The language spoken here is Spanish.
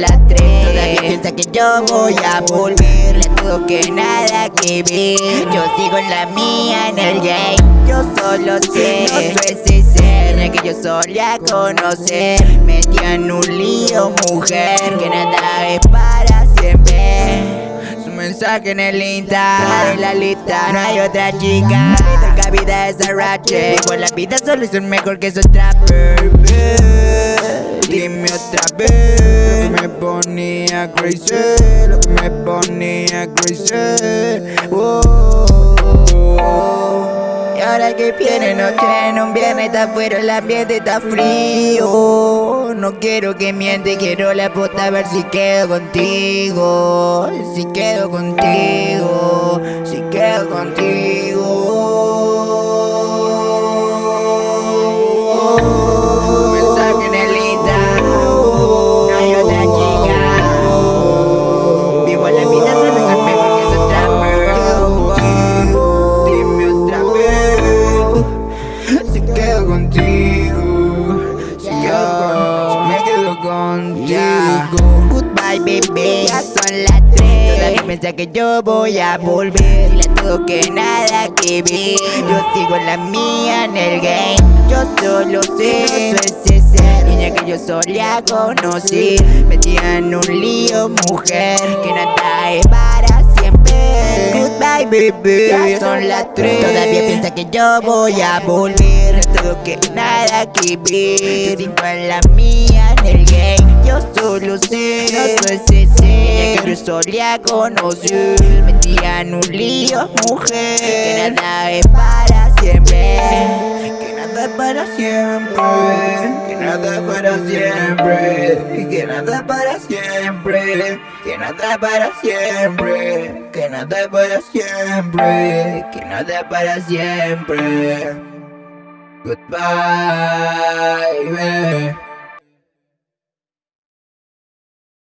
las Todavía piensa que yo voy a volver. Le dudo que nada que ver. Yo sigo en la mía en el game. Yo solo sé, no soy ese ser Que yo solía conocer. Metían un lío, mujer Que nada es para siempre. Su mensaje en el Insta De la lista, no hay otra chica. Nunca vida es a ratchet Igual la vida solo es mejor que esos trappers Dime otra vez ponía crazy me ponía crazy. Oh, Y ahora que viene noche en un viernes Está afuera el ambiente está frío. No quiero que miente Quiero la puta a ver si quedo contigo. Si quedo contigo Si quedo contigo Si quedo contigo Si quedo con- me quedo contigo Goodbye baby. Ya son las tres. Todavía piensa que yo voy a volver. Dile a todo que nada que ver. Yo sigo en la mía en el game. Yo solo sé Niña que yo solía conocer. Metida en un lío mujer Que nada es para siempre. Goodbye baby. Ya son las tres. Todavía piensa que yo voy a volver No tengo que nada que ver. Sigo en la mía en el game Yo solo sé. No soy ese ser Que solía conocer Metida en un lío mujer. Que nada es para siempre. Que nada es para siempre. Que nada es para siempre. Que nada es para siempre. Que nada es para siempre. Que nada es para siempre. Que nada es para siempre Goodbye, baby